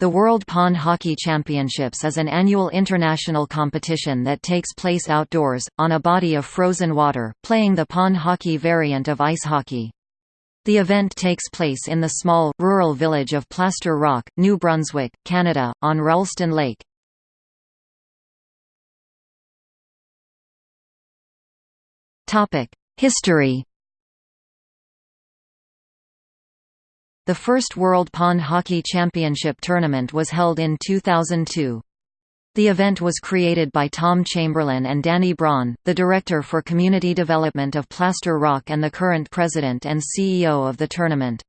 The World Pond Hockey Championships is an annual international competition that takes place outdoors, on a body of frozen water, playing the pond hockey variant of ice hockey. The event takes place in the small, rural village of Plaster Rock, New Brunswick, Canada, on Roulston Lake. History The first World Pond Hockey Championship tournament was held in 2002. The event was created by Tom Chamberlain and Danny Braun, the Director for Community Development of Plaster Rock and the current President and CEO of the tournament.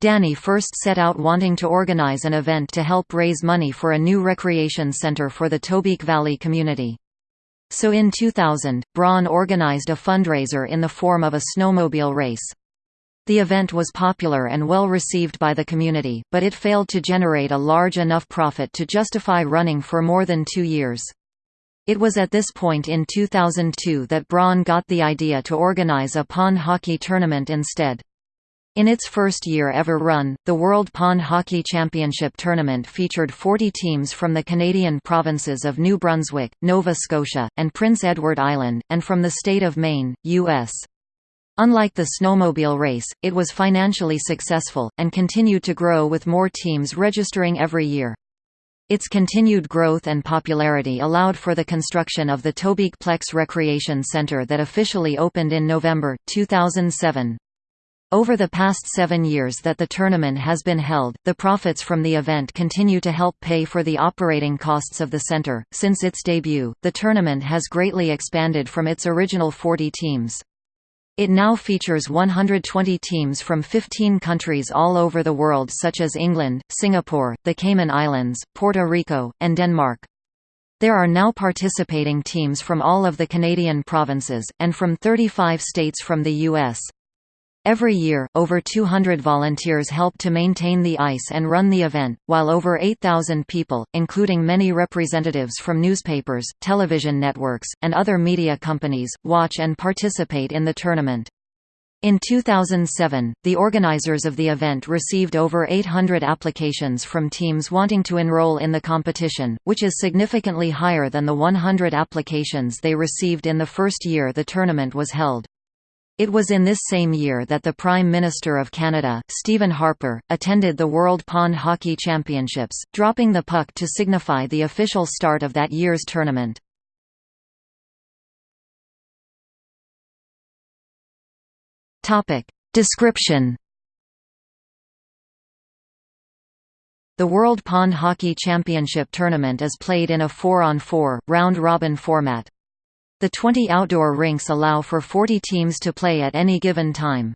Danny first set out wanting to organize an event to help raise money for a new recreation center for the Tobique Valley community. So in 2000, Braun organized a fundraiser in the form of a snowmobile race. The event was popular and well received by the community, but it failed to generate a large enough profit to justify running for more than two years. It was at this point in 2002 that Braun got the idea to organize a pond hockey tournament instead. In its first year ever run, the World Pond Hockey Championship tournament featured 40 teams from the Canadian provinces of New Brunswick, Nova Scotia, and Prince Edward Island, and from the state of Maine, U.S. Unlike the snowmobile race, it was financially successful, and continued to grow with more teams registering every year. Its continued growth and popularity allowed for the construction of the Tobique Plex Recreation Center that officially opened in November, 2007. Over the past seven years that the tournament has been held, the profits from the event continue to help pay for the operating costs of the center. Since its debut, the tournament has greatly expanded from its original 40 teams. It now features 120 teams from 15 countries all over the world such as England, Singapore, the Cayman Islands, Puerto Rico, and Denmark. There are now participating teams from all of the Canadian provinces, and from 35 states from the U.S. Every year, over 200 volunteers help to maintain the ice and run the event, while over 8,000 people, including many representatives from newspapers, television networks, and other media companies, watch and participate in the tournament. In 2007, the organizers of the event received over 800 applications from teams wanting to enroll in the competition, which is significantly higher than the 100 applications they received in the first year the tournament was held. It was in this same year that the Prime Minister of Canada, Stephen Harper, attended the World Pond Hockey Championships, dropping the puck to signify the official start of that year's tournament. Description The World Pond Hockey Championship tournament is played in a 4-on-4, round-robin format. The 20 outdoor rinks allow for 40 teams to play at any given time.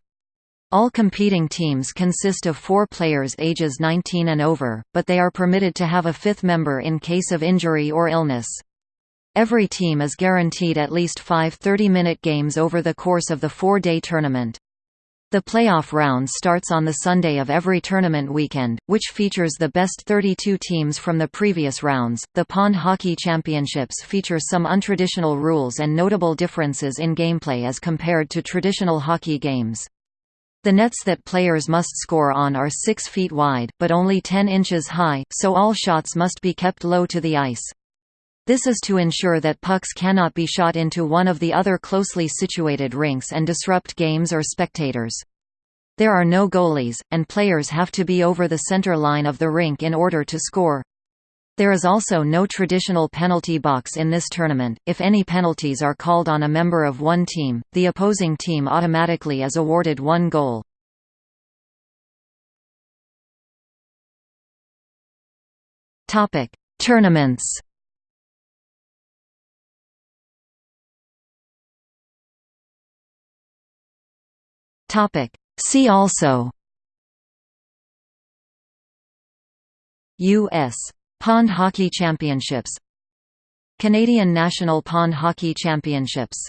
All competing teams consist of four players ages 19 and over, but they are permitted to have a fifth member in case of injury or illness. Every team is guaranteed at least five 30-minute games over the course of the four-day tournament. The playoff round starts on the Sunday of every tournament weekend, which features the best 32 teams from the previous rounds. The Pond Hockey Championships feature some untraditional rules and notable differences in gameplay as compared to traditional hockey games. The nets that players must score on are 6 feet wide, but only 10 inches high, so all shots must be kept low to the ice. This is to ensure that pucks cannot be shot into one of the other closely situated rinks and disrupt games or spectators. There are no goalies, and players have to be over the center line of the rink in order to score. There is also no traditional penalty box in this tournament. If any penalties are called on a member of one team, the opposing team automatically is awarded one goal. Topic: Tournaments. Topic. See also U.S. Pond Hockey Championships Canadian National Pond Hockey Championships